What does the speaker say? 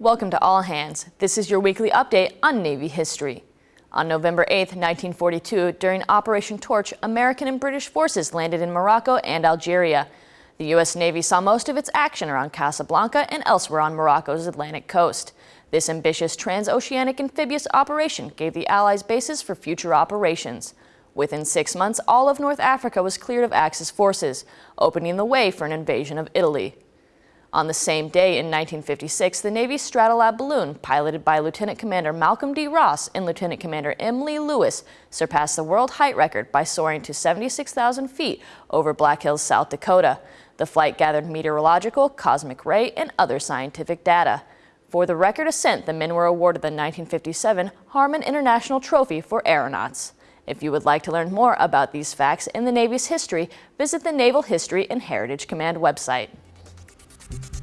Welcome to All Hands. This is your weekly update on Navy history. On November 8, 1942, during Operation Torch, American and British forces landed in Morocco and Algeria. The U.S. Navy saw most of its action around Casablanca and elsewhere on Morocco's Atlantic coast. This ambitious transoceanic amphibious operation gave the Allies bases for future operations. Within six months, all of North Africa was cleared of Axis forces, opening the way for an invasion of Italy. On the same day in 1956, the Navy's Stratolab balloon, piloted by Lieutenant Commander Malcolm D. Ross and Lieutenant Commander M. Lee Lewis, surpassed the world height record by soaring to 76,000 feet over Black Hills, South Dakota. The flight gathered meteorological, cosmic ray, and other scientific data. For the record ascent, the men were awarded the 1957 Harmon International Trophy for Aeronauts. If you would like to learn more about these facts in the Navy's history, visit the Naval History and Heritage Command website. Thank you.